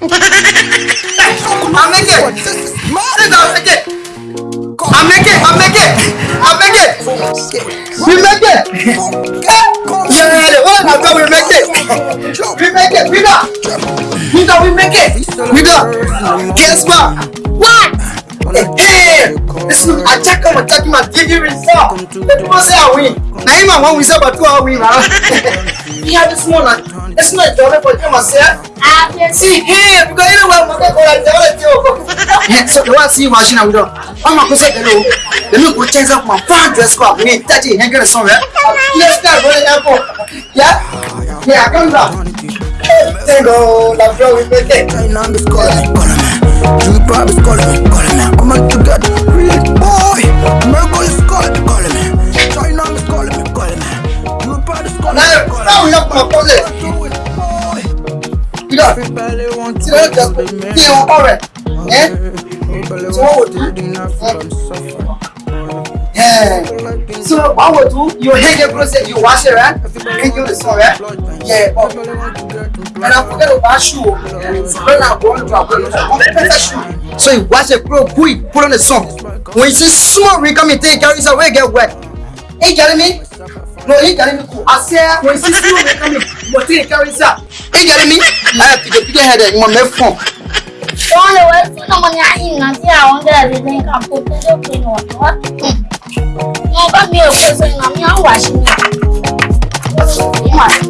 I make it. Sit down, make it. We make it. I make it. I make it. We make it. Yeah, the one I thought we make it. We make it. We da. We da. We make it. We da. Guess what? What? Hey, this is attack on attack. Man, give you result. People say I win. Now, even when we say, but two, I win, man. Yeah, this morning. It's not done for you, myself. See here, because you know what I'm going to do. Yeah, so you want to see machine and go. I'm going to say, hello. Let look go change up my fan dress club. We need 30 hangers somewhere. Let's start running up. Yeah? Yeah, come down. Tengo la flow y me quedé. China is calling, calling calling láwọn yẹn pa kọ́lẹ̀ ìdá tí lọ́ọ́ jẹ́ pé kí n kọ́ rẹ̀ ẹ́ tí wọ́n wò tún so wọ́n wò tún yóò hege process yóò wá ṣe rẹ̀ ẹ̀yìn yóò lè sọ rẹ̀ yẹ ọ̀ ẹ̀rọ fúnkẹ́rù bá ṣù ó ṣùgbọ́n náà wọ́n ju àpò ìlú ọ̀hún pẹ́ẹ́sẹ̀ ṣù. so ìwáṣẹ̀ kúrò kúì kúrò lè sàn wọ́n ti súnmọ́ rí kọ́mìtì ìkẹ́rù iṣẹ́ wẹ́ẹ̀gẹ́ wẹ́ẹ̀. Hey, Jeremy. No, hey, Jeremy, cool. I say, when you see me coming, what you carry, sir? Hey, Jeremy. I have to get your head and my mouth phone. Don't know where to come on your in and see how on there they think I'm putting the pin on. What? No, hmm. but me, okay, so I'm not washing it. Come on.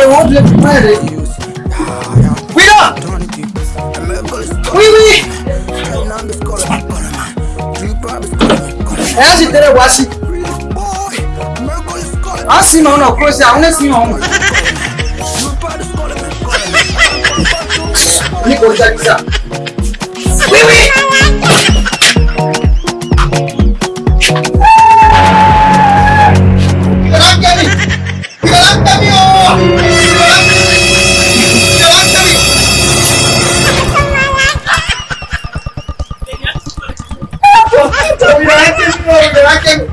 it won't lift the planet. Wait up! Oui, oui! Ẹ̀yà sì tẹ́lẹ̀ wá sí. A sì máa ń nà kúrò sí àwọn ẹ̀sìn máa Mira este mismo, verá que.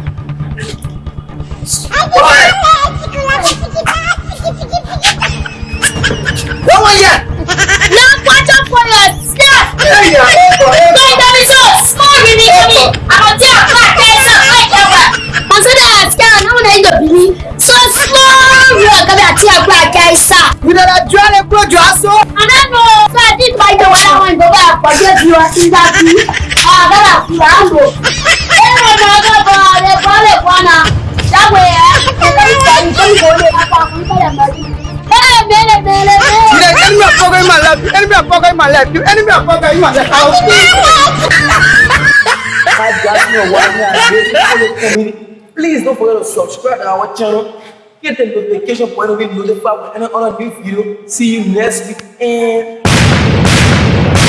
What was that? Now watch out for your scarf. Yeah, yeah. Go in the resort. Small really heavy. I'm a dear black person. I can't wear. Consider a scarf. No one ain't gonna be so small. You're gonna be a dear black person. You know that dry and blood your ass. I don't know. So I did buy the one I want to go back. Forget you are in that. Ah, that's a plan kwana that way eh ka kai sai kun gole ka kun kada mari eh mele mele mele enemy my life enemy of poker in my life enemy of in my life how Please don't forget to subscribe to our channel. Get the notification for every it notified when any other new video. See you next week and